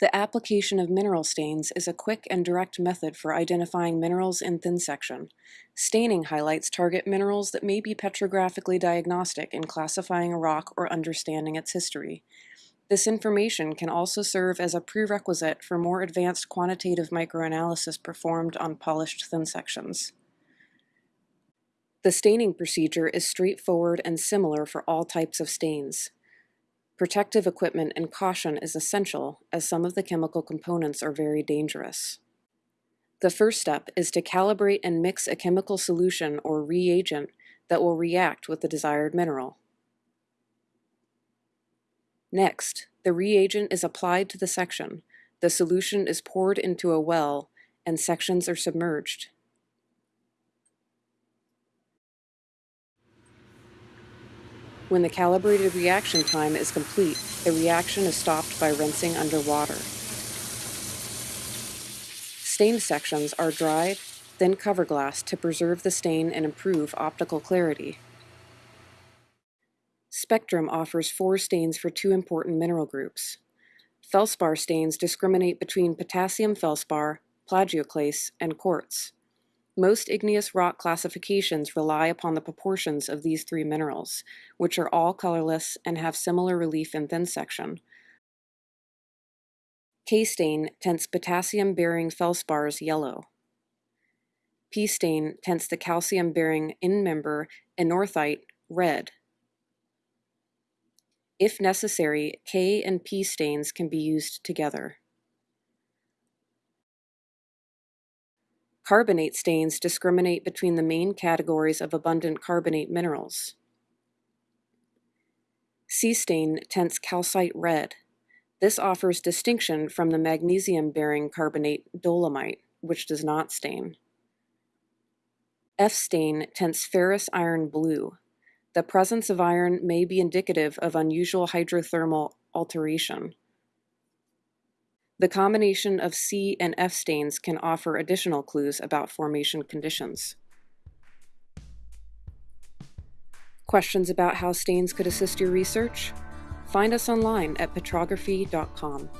The application of mineral stains is a quick and direct method for identifying minerals in thin section. Staining highlights target minerals that may be petrographically diagnostic in classifying a rock or understanding its history. This information can also serve as a prerequisite for more advanced quantitative microanalysis performed on polished thin sections. The staining procedure is straightforward and similar for all types of stains. Protective equipment and caution is essential as some of the chemical components are very dangerous. The first step is to calibrate and mix a chemical solution or reagent that will react with the desired mineral. Next, the reagent is applied to the section, the solution is poured into a well, and sections are submerged. When the calibrated reaction time is complete, the reaction is stopped by rinsing under water. Stained sections are dried, then cover glass to preserve the stain and improve optical clarity. Spectrum offers four stains for two important mineral groups. Felspar stains discriminate between potassium felspar, plagioclase, and quartz. Most igneous rock classifications rely upon the proportions of these three minerals, which are all colorless and have similar relief in thin section. K-stain tints potassium-bearing felspars yellow. P-stain tints the calcium-bearing end-member anorthite red. If necessary, K and P stains can be used together. Carbonate stains discriminate between the main categories of abundant carbonate minerals. C-stain tints calcite red. This offers distinction from the magnesium-bearing carbonate dolomite, which does not stain. F-stain tints ferrous iron blue. The presence of iron may be indicative of unusual hydrothermal alteration. The combination of C and F stains can offer additional clues about formation conditions. Questions about how stains could assist your research? Find us online at petrography.com.